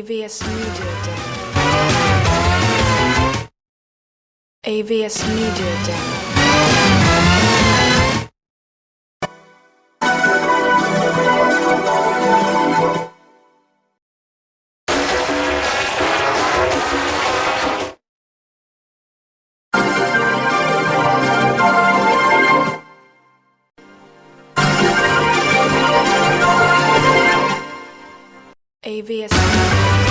AVS Media Demo. AVS Media Demo. AVS